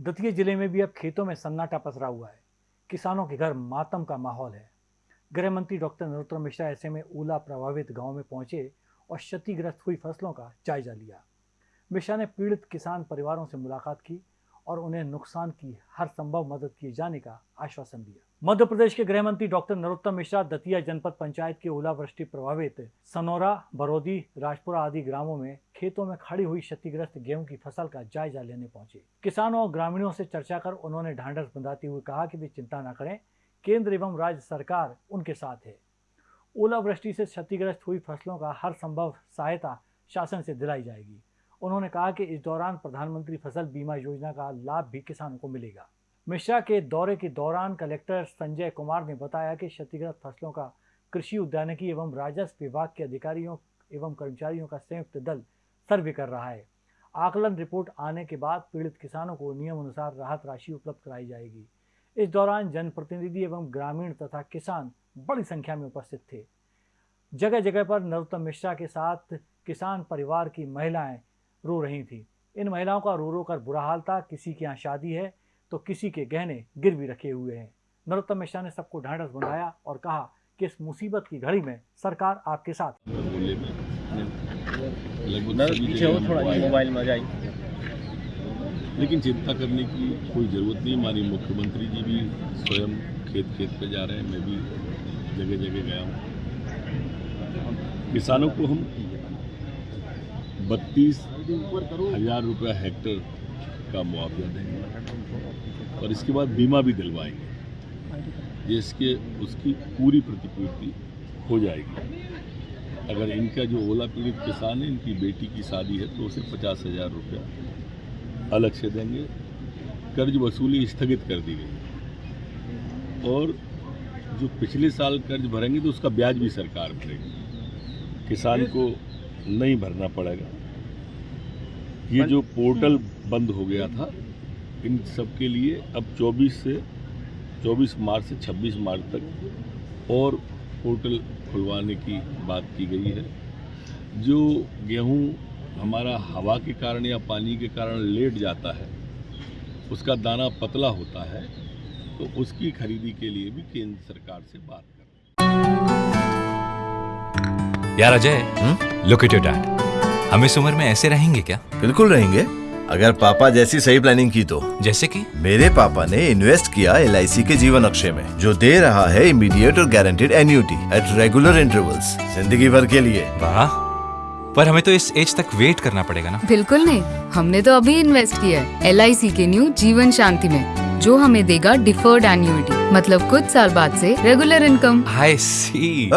दतिया ज़िले में भी अब खेतों में सन्नाटा पसरा हुआ है। किसानों के घर मातम का माहौल है। गृह मंत्री डॉक्टर नरोत्तम मिश्रा ऐसे में ओला प्रभावित गाँव में पहुँचे और क्षतिग्रस्त हुई फ़सलों का जायजा लिया। मिश्रा ने पीड़ित किसान परिवारों से मुलाकात की और उन्हें नुकसान की हर संभव मदद किए जाने का आश्वासन दिया। मध्य प्रदेश के गृह मंत्री डॉक्टर नरोत्तम मिश्रा दतिया जनपद पंचायत के ओलावृष्टि प्रभावित सनौरा, बरौदी, राजपुरा आदि ग्रामों में खेतों में खड़ी हुई क्षतिग्रस्त गेहूँ की फ़सल का जायजा लेने पहुँचे। किसानों और ग्रामीणों से चर्चा कर उन्होंने ढांढस बंधाते हुए कहा कि वे चिंता न करें, केंद्र एवं राज्य सरकार उनके साथ है। ओलावृष्टि से क्षतिग्रस्त हुई फ़सलों का हर संभव सहायता शासन से दिलाई जाएगी। उन्होंने कहा कि इस दौरान प्रधानमंत्री फ़सल बीमा योजना का लाभ भी किसानों को मिलेगा। मिश्रा के दौरे के दौरान कलेक्टर संजय कुमार ने बताया कि क्षतिग्रस्त फ़सलों का कृषि उद्यानिकी एवं राजस्व विभाग के अधिकारियों एवं कर्मचारियों का संयुक्त दल सर्वे कर रहा है। आकलन रिपोर्ट आने के बाद पीड़ित किसानों को नियम अनुसार राहत राशि उपलब्ध कराई जाएगी। इस दौरान जनप्रतिनिधि एवं ग्रामीण तथा किसान बड़ी संख्या में उपस्थित थे। जगह जगह पर नरोत्तम मिश्रा के साथ किसान परिवार की महिलाएँ रो रही थी। इन महिलाओं का रो रो कर बुरा हाल था किसी के यहाँ शादी है तो किसी के गहने गिर भी रखे हुए हैं। नरोत्तम मिश्रा ने सबको ढांढस बंधाया और कहा कि इस मुसीबत की घड़ी में सरकार आपके साथ मोबाइल में जाए लेकिन चिंता करने की कोई ज़रूरत नहीं हमारी मुख्यमंत्री जी भी स्वयं खेत खेत पे जा रहे हैं मैं भी जगह जगह गया हूँ। किसानों को हम बत्तीस हज़ार रुपया हेक्टर का मुआवजा देंगे और इसके बाद बीमा भी दिलवाएँगे। जिसके, उसकी पूरी प्रतिपूर्ति हो जाएगी। अगर इनका जो ओला पीड़ित किसान है, इनकी बेटी की शादी है तो उसे पचास हज़ार रुपया अलग से देंगे। कर्ज वसूली स्थगित कर दी गई। और जो पिछले साल कर्ज भरेंगे तो उसका ब्याज भी सरकार भरेगी। किसान को नहीं भरना पड़ेगा। ये जो पोर्टल बंद हो गया था इन सब के लिए अब 24 से 24 मार्च से 26 मार्च तक और पोर्टल खुलवाने की बात की गई है। जो गेहूँ हमारा हवा के कारण या पानी के कारण लेट जाता है उसका दाना पतला होता है तो उसकी खरीदी के लिए भी केंद्र सरकार से बात कर यार Ajay look at your dad हम इस उम्र में ऐसे रहेंगे क्या? बिल्कुल रहेंगे। अगर पापा जैसी सही प्लानिंग की तो। जैसे कि? मेरे पापा ने इन्वेस्ट किया एलआईसी के जीवन अक्षय में जो दे रहा है इमीडिएट और guaranteed annuity at regular intervals ज़िंदगी भर के लिए। वाह। पर हमें तो इस एज तक वेट करना पड़ेगा ना? बिल्कुल नहीं। हमने तो अभी इन्वेस्ट किया है एल के न्यू जीवन शांति में जो हमें देगा डिफर्ड एन्यूटी मतलब कुछ साल बाद से regular income I C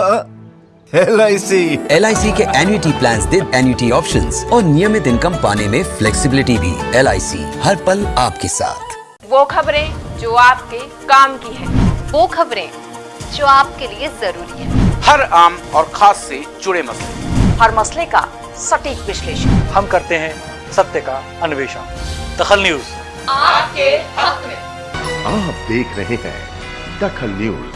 L I सी एल के एन्युटी प्लान दे एन्युटी ऑप्शंस और नियमित इनकम पाने में फ्लेक्सीबिलिटी भी LIC हर पल आपके साथ। वो खबरें जो आपके काम की है। वो खबरें जो आपके लिए ज़रूरी है। हर आम और खास से जुड़े मसले। हर मसले का सटीक विश्लेषण। हम करते हैं सत्य का अन्वेषण। दखल न्यूज़। आपके हक में। आप देख रहे हैं दखल न्यूज़।